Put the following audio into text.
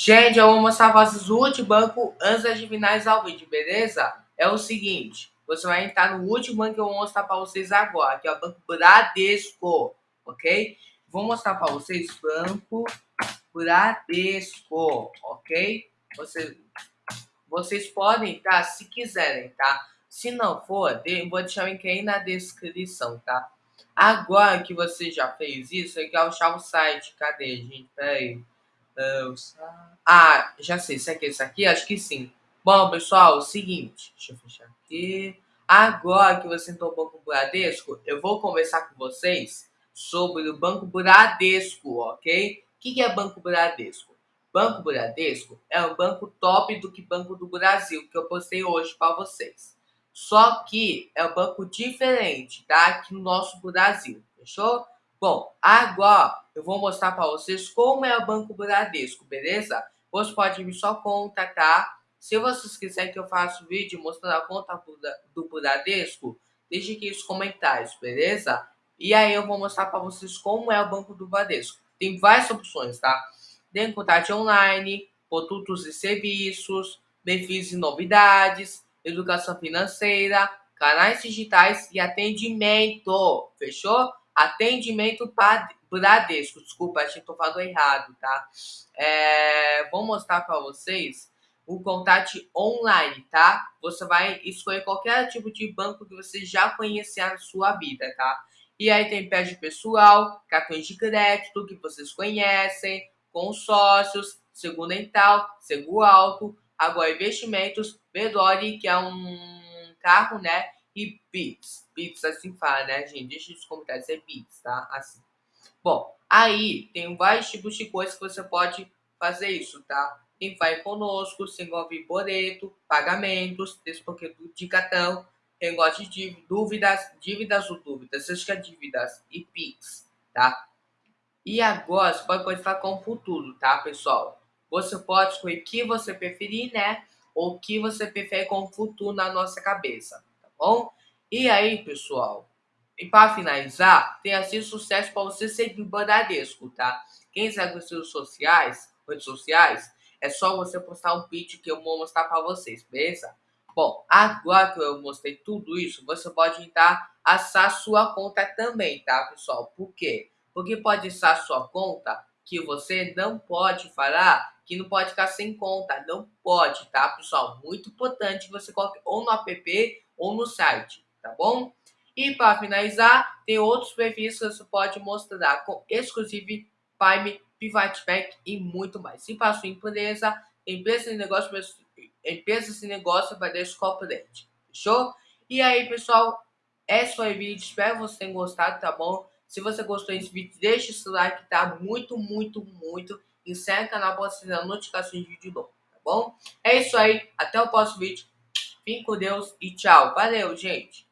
Gente, eu vou mostrar pra vocês o último banco antes de finalizar o vídeo, beleza? É o seguinte, você vai entrar no último banco que eu vou mostrar pra vocês agora, que é o Banco Bradesco, ok? Vou mostrar pra vocês Banco Bradesco, ok? Você, vocês podem, tá? Se quiserem, tá? Se não for, vou deixar o link aí na descrição, tá? Agora que você já fez isso, é que achar o site. Cadê, gente? Peraí. Ah, já sei. Será que é isso aqui? Acho que sim. Bom, pessoal, é o seguinte. Deixa eu fechar aqui. Agora que você entrou no Banco Bradesco, eu vou conversar com vocês sobre o Banco Bradesco, ok? O que é Banco Bradesco? Banco Bradesco é um banco top do que Banco do Brasil, que eu postei hoje para vocês. Só que é um banco diferente, tá? Aqui no nosso Brasil, fechou? Bom, agora eu vou mostrar para vocês como é o Banco Bradesco, beleza? Você pode me só contatar. Se vocês quiserem que eu faça um vídeo mostrando a conta do Bradesco, deixe aqui nos comentários, beleza? E aí eu vou mostrar para vocês como é o Banco do Bradesco. Tem várias opções, tá? Tem contato online, produtos e serviços, benefícios e novidades, educação financeira, canais digitais e atendimento. Fechou? Atendimento Bradesco. Desculpa, acho que estou falando errado, tá? É, vou mostrar para vocês o contato online, tá? Você vai escolher qualquer tipo de banco que você já conhecer na sua vida, tá? E aí tem pede pessoal, cartões de crédito que vocês conhecem, consórcios, seguro dental, seguro alto, agora investimentos, Bedore, que é um carro, né? E Bits. Bits assim fala, né, gente? Deixa nos comentários, é Bits, tá? Assim. Bom, aí tem vários tipos de coisas que você pode fazer isso, tá? Quem vai conosco, se envolve boleto, pagamentos, desbloqueio de cartão, gosta de dúvidas, dívidas ou dúvidas, acho que é dívidas e Pix, tá? E agora você pode começar com o futuro, tá, pessoal? Você pode escolher o que você preferir, né? Ou o que você prefere com o futuro na nossa cabeça, bom? E aí, pessoal, e para finalizar, tem assim sucesso para você seguir o Bradesco, tá? Quem segue os seus sociais, redes sociais, é só você postar um vídeo que eu vou mostrar para vocês, beleza? Bom, agora que eu mostrei tudo isso, você pode entrar, acessar sua conta também, tá, pessoal? Por quê? Porque pode acessar sua conta que você não pode falar que não pode ficar sem conta. Não pode, tá, pessoal? Muito importante você coloque ou no app ou no site, tá bom? E para finalizar, tem outros perfis que você pode mostrar com exclusivo Prime, Private Bank e muito mais. Se para sua empresa, empresa de negócio, empresa de negócio vai deixar corporate. Fechou? E aí, pessoal, esse foi o vídeo. Espero que vocês tenham gostado, tá bom? Se você gostou desse vídeo, deixa esse like, tá? Muito, muito, muito. E segue o canal para notificações de vídeo novo, tá bom? É isso aí. Até o próximo vídeo. Fique com Deus e tchau. Valeu, gente.